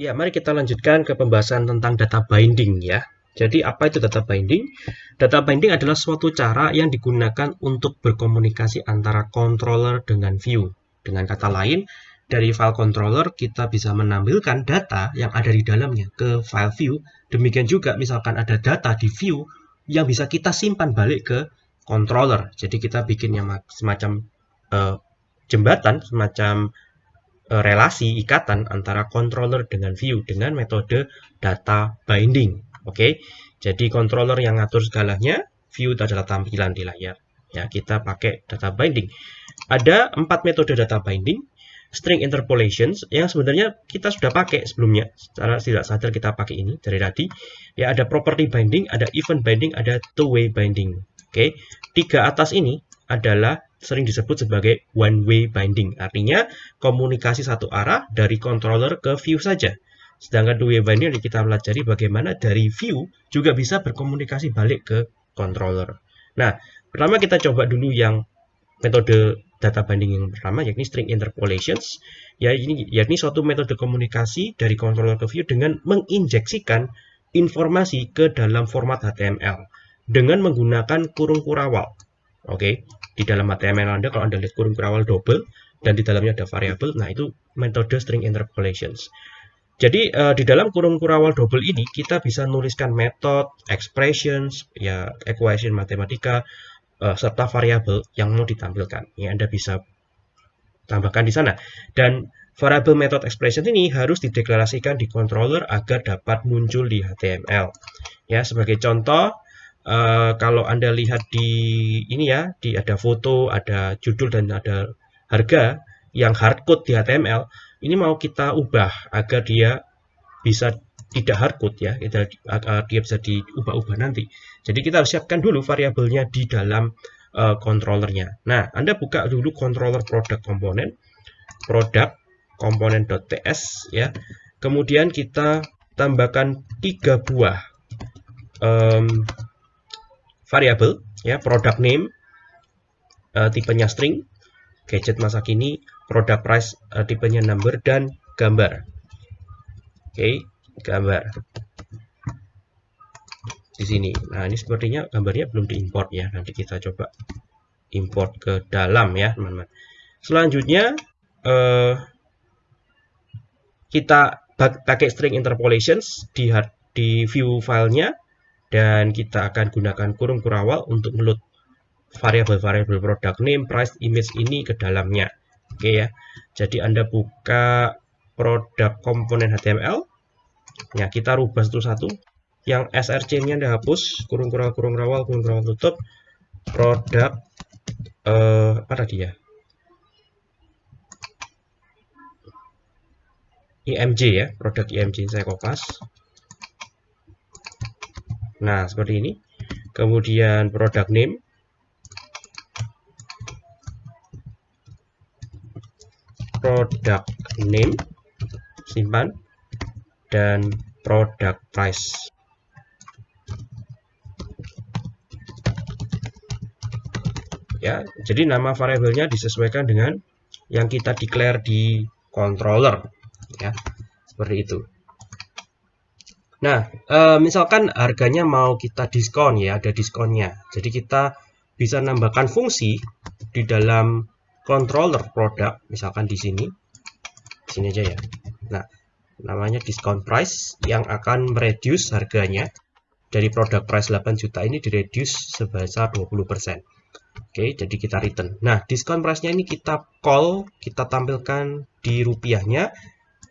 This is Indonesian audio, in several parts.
Ya, mari kita lanjutkan ke pembahasan tentang data binding ya. Jadi apa itu data binding? Data binding adalah suatu cara yang digunakan untuk berkomunikasi antara controller dengan view. Dengan kata lain, dari file controller kita bisa menampilkan data yang ada di dalamnya ke file view. Demikian juga misalkan ada data di view yang bisa kita simpan balik ke controller. Jadi kita bikin yang semacam uh, jembatan, semacam relasi ikatan antara controller dengan view dengan metode data binding. Oke, jadi controller yang ngatur segalanya, view adalah tampilan di layar. Ya, kita pakai data binding. Ada empat metode data binding. String interpolations yang sebenarnya kita sudah pakai sebelumnya. Secara tidak sadar kita pakai ini dari tadi. Ya, ada property binding, ada event binding, ada two-way binding. Oke, tiga atas ini adalah sering disebut sebagai one-way binding. Artinya komunikasi satu arah dari controller ke view saja. Sedangkan two-way binding yang kita pelajari bagaimana dari view juga bisa berkomunikasi balik ke controller. Nah, pertama kita coba dulu yang metode data binding yang pertama yakni string interpolations. Ya ini yakni suatu metode komunikasi dari controller ke view dengan menginjeksikan informasi ke dalam format HTML dengan menggunakan kurung kurawal. Oke, di dalam HTML Anda kalau Anda lihat kurung kurawal double dan di dalamnya ada variabel, nah itu metode string interpolations. Jadi uh, di dalam kurung kurawal double ini kita bisa nuliskan metode, expressions, ya equation matematika uh, serta variabel yang mau ditampilkan. Ya Anda bisa tambahkan di sana. Dan variabel method expression ini harus dideklarasikan di controller agar dapat muncul di HTML. Ya, sebagai contoh uh, kalau Anda lihat di ini ya, di ada foto, ada judul dan ada harga yang hardcode di HTML, ini mau kita ubah agar dia bisa tidak hardcode ya, agar dia bisa diubah-ubah nanti. Jadi kita harus siapkan dulu variabelnya di dalam uh, controllernya. Nah, Anda buka dulu controller product komponen, product komponen.ts ya. Kemudian kita tambahkan tiga buah um, variabel ya product name uh, tipenya string gadget masa kini product price uh, tipenya number dan gambar. Oke okay, gambar. Di sini. Nah ini sepertinya gambarnya belum diimport ya. Nanti kita coba import ke dalam ya teman-teman. Selanjutnya uh, kita pakai string interpolations di di view filenya dan kita akan gunakan kurung kurawal untuk meload variabel-variabel produk name, price, image ini ke dalamnya. Oke ya. Jadi Anda buka produk komponen HTML. Ya, kita rubah satu-satu. Yang src-nya Anda hapus, kurung kurawal, kurung kurawal, kurung kurawal tutup. Produk eh apa tadi ya? IMG ya, produk IMG saya kopas. Nah, seperti ini. Kemudian product name. Product name. Simpan. Dan product price. Ya, jadi nama variabelnya disesuaikan dengan yang kita declare di controller. Ya, seperti itu. Nah, e, misalkan harganya mau kita diskon ya, ada diskonnya. Jadi kita bisa nambahkan fungsi di dalam controller produk, misalkan di sini. Di sini aja ya. Nah, namanya discount price yang akan mereduce harganya dari produk price 8 juta ini direduce sebesar 20%. Oke, jadi kita return. Nah, discount price-nya ini kita call, kita tampilkan di rupiahnya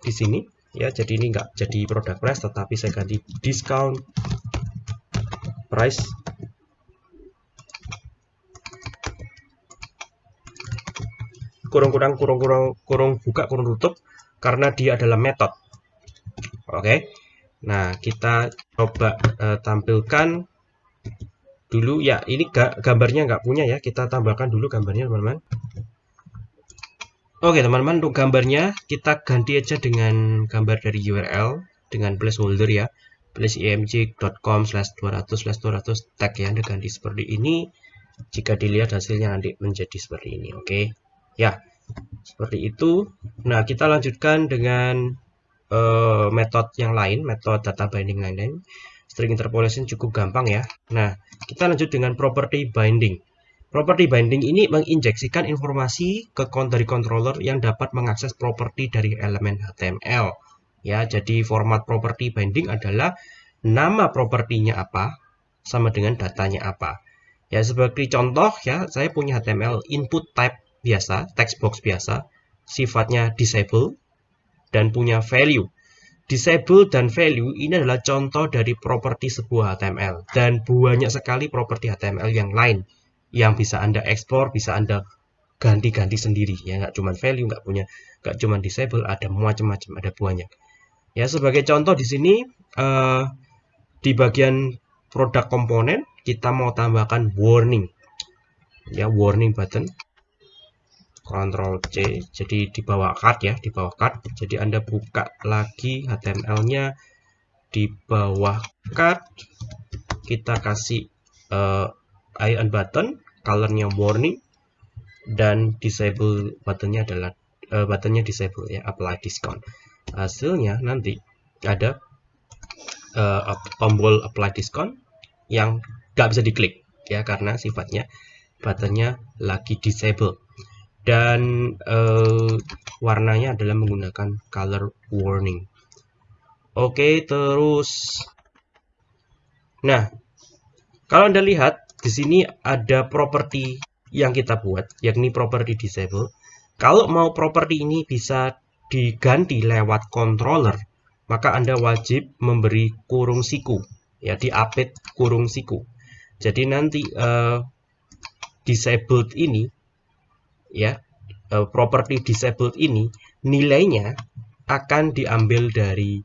di sini ya jadi ini enggak jadi produk price tetapi saya ganti discount price. Kurung-kurang kurung-kurung kurung buka kurung tutup karena dia adalah metode oke. Okay? nah kita coba uh, tampilkan dulu. Ya ini gambarnya nggak punya ya. Kita tambahkan dulu gambarnya teman-teman Oke teman-teman untuk gambarnya kita ganti aja dengan gambar dari URL dengan placeholder ya. Placeimg.com slash 200 slash 200 tag ya Anda ganti seperti ini. Jika dilihat hasilnya nanti menjadi seperti ini oke? Ya seperti itu. Nah kita lanjutkan dengan uh, metode yang lain, metode data binding lain-lain, string interpolation cukup gampang ya. Nah, kita lanjut dengan property binding. Property binding ini menginjeksikan informasi ke dari controller yang dapat mengakses properti dari elemen HTML. Ya, jadi format property binding adalah nama propertinya apa sama dengan datanya apa. Ya, sebagai contoh ya, saya punya HTML input type biasa, text box biasa, sifatnya disable dan punya value. Disable dan value ini adalah contoh dari properti sebuah HTML dan banyak sekali properti HTML yang lain yang bisa Anda ekspor, bisa Anda ganti-ganti sendiri. Ya nggak cuma value nggak punya nggak cuma disable ada macam-macam ada banyak. Ya sebagai contoh di sini uh, di bagian produk komponen kita mau tambahkan warning. Ya warning button. Ctrl C jadi di bawah card ya di bawah card jadi Anda buka lagi HTML nya di bawah card kita kasih uh, icon button, colornya warning, dan disable buttonnya adalah uh, buttonnya disable ya, apply discount. Hasilnya nanti ada uh, tombol apply discount yang nggak bisa diklik ya karena sifatnya buttonnya lagi disable dan uh, warnanya adalah menggunakan color warning. Oke, terus nah kalau Anda lihat di sini ada properti yang kita buat, yakni properti disable. Kalau mau properti ini bisa diganti lewat controller, maka Anda wajib memberi kurung siku, ya di update kurung siku. Jadi nanti uh, disabled ini, ya uh, properti disabled ini nilainya akan diambil dari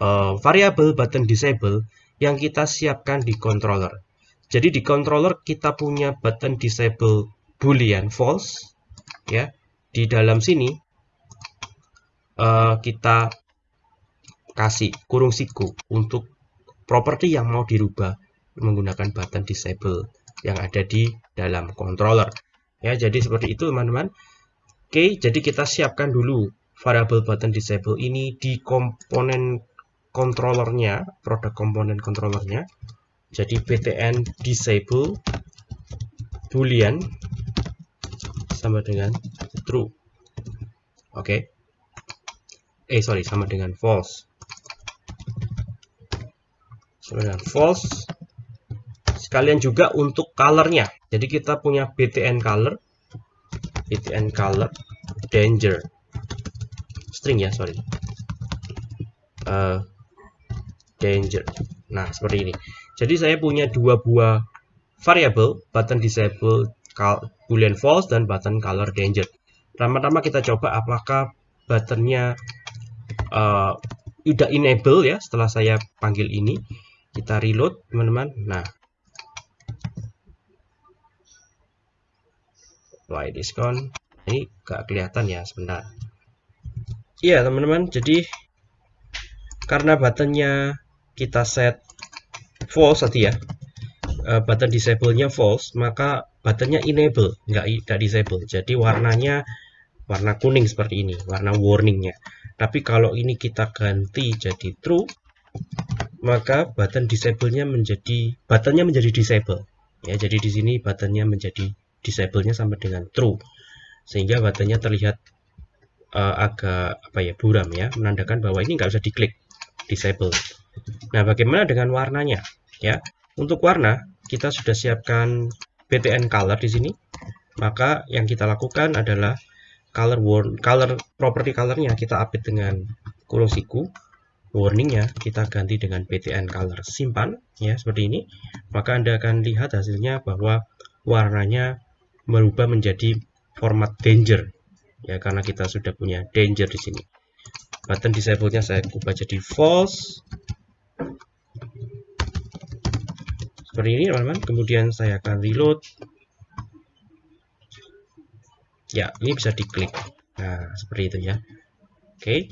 uh, variabel button disable yang kita siapkan di controller. Jadi di controller kita punya button disable boolean false ya. Di dalam sini uh, kita kasih kurung siku untuk properti yang mau dirubah menggunakan button disable yang ada di dalam controller. Ya, jadi seperti itu teman-teman. Oke, jadi kita siapkan dulu variable button disable ini di komponen controllernya, produk komponen controllernya. Jadi btn disable boolean sama dengan true. Oke. Okay. Eh sorry sama dengan false. Sama dengan false. Sekalian juga untuk colornya. Jadi kita punya btn color, btn color danger string ya sorry. Uh, danger. Nah seperti ini. Jadi saya punya dua buah variabel, button disable boolean false dan button color danger. Pertama-tama kita coba apakah buttonnya uh, udah enable ya setelah saya panggil ini. Kita reload teman-teman. Nah, apply discount. Ini gak kelihatan ya sebentar. Iya teman-teman, jadi karena buttonnya kita set false tadi ya. Uh, button disable-nya false maka buttonnya enable. Nggak nggak disable. Jadi warnanya warna kuning seperti ini warna warningnya. Tapi kalau ini kita ganti jadi true maka button disable-nya menjadi buttonnya menjadi disable. Ya jadi di sini buttonnya menjadi disable-nya sama dengan true. Sehingga buttonnya terlihat uh, agak apa ya buram ya. Menandakan bahwa ini nggak bisa diklik disable nah bagaimana dengan warnanya ya. Untuk warna kita sudah siapkan BTN color di sini. Maka yang kita lakukan adalah color warn color property colornya kita update dengan kurung siku warningnya kita ganti dengan BTN color simpan ya seperti ini maka anda akan lihat hasilnya bahwa warnanya berubah menjadi format danger ya karena kita sudah punya danger di sini button disable nya saya ubah jadi false seperti ini teman-teman. Kemudian saya akan reload. Ya ini bisa diklik. Nah seperti itu ya. Oke